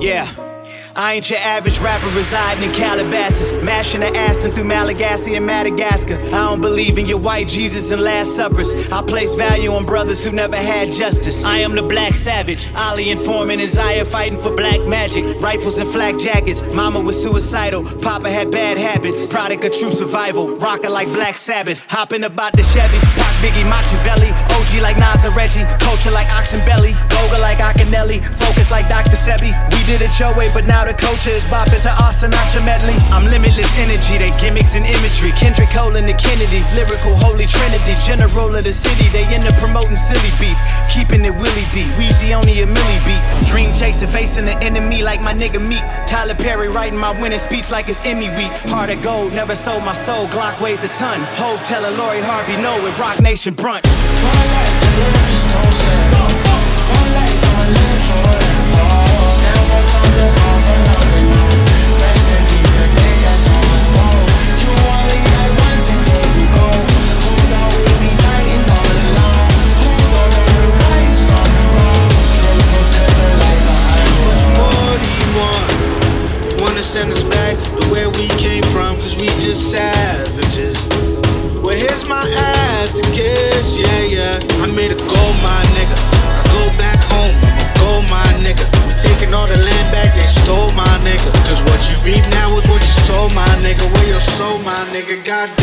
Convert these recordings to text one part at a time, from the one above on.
Yeah. I ain't your average rapper residing in Calabasas, mashing the Aston through Malagasy and Madagascar. I don't believe in your white Jesus and Last Suppers. I place value on brothers who never had justice. I am the black savage, Ali and Foreman, Isaiah fighting for black magic. Rifles and flak jackets, mama was suicidal, papa had bad habits. Product of true survival, rockin' like Black Sabbath. Hopping about the Chevy, Pac Biggie Machiavelli. OG like Reggie, culture like Oxenbelly. Voga like Akinelli, focus like Dr. Sebi. We did it your way, but now the culture is bopping to our Sinatra medley. I'm limitless energy, they gimmicks and imagery. Kendrick Cole and the Kennedys, lyrical holy trinity. General of the city, they end up promoting silly beef. Keeping it Willie D, Weezy only a milli beat. Dream chasing, facing the enemy like my nigga Meek. Tyler Perry writing my winning speech like it's Emmy week. Heart of gold, never sold my soul, Glock weighs a ton. Hove telling Lori Harvey no with Roc Nation brunt. Send us back to where we came from, cause we just savages. I made a gold mine, nigga. I go back home, I'm a gold mine, nigga. We taking all the land back they stole, my nigga. Cause what you reap now is what you sold, my nigga. Where your soul, my nigga, goddamn.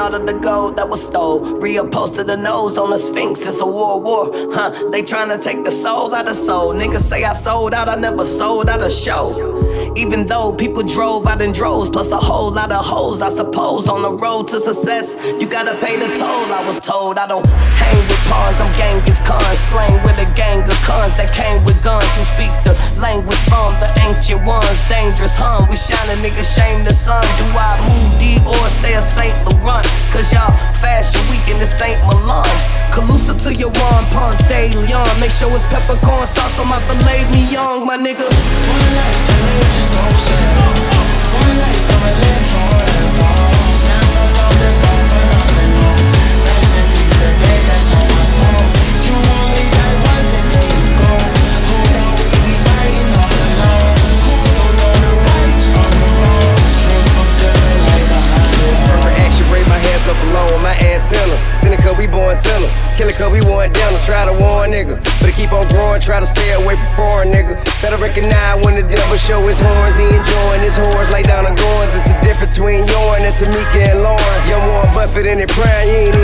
All of the gold that was stole. To the nose on the Sphinx, it's a world war. Huh, they tryna take the soul out of soul. Niggas say I sold out, I never sold out a show. Even though people drove out in droves, plus a whole lot of hoes, I suppose. On the road to success, you gotta pay the toll. I was told I don't hang with pawns, I'm Genghis Khan. Slang with a gang of cons Dangerous, huh? We shine a nigga, shame the sun. Do I move D or stay a Saint Laurent? Cause y'all fashion week in the Saint Milan. Calusa to your Juan Ponce de Leon. Make sure it's peppercorn sauce on my filet mignon, my nigga. Try to warn nigga. Better keep on growing, try to stay away from foreign nigga. Better recognize when the devil show his horns, he enjoying his horns, lay down the goins. It's the difference between yourn and Tamika and Lauren. Young Warren Buffett in it prime, you ain't.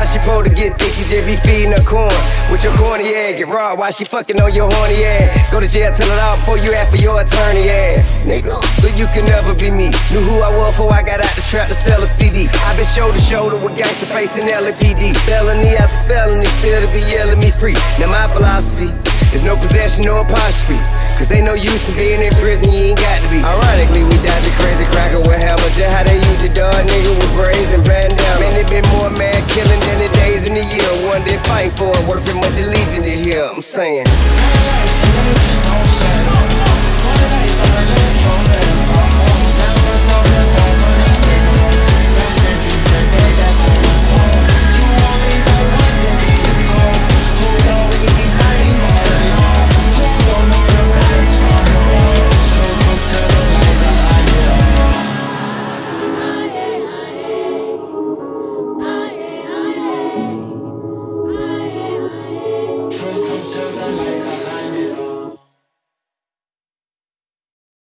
How she supposed to get thick? You just be feeding her corn. With your corny ass, get raw while she fucking on your horny ass. Go to jail, tell it all before you ask for your attorney ass. Nigga, but you can never be me. Knew who I was before I got out the trap to sell a CD. i been shoulder to shoulder with gangsta facing LAPD. Felony after felony, still to be yelling me free. Now my philosophy is no possession, no apostrophe. Cause ain't no use in being in prison, you ain't got to be. Ironically, we died the crazy cracker with hammer. Just how they use the dog nigga with braids and Man, they been more mad killing than the days in the year. One day fighting for it, worth it much of leaving it here. I'm saying.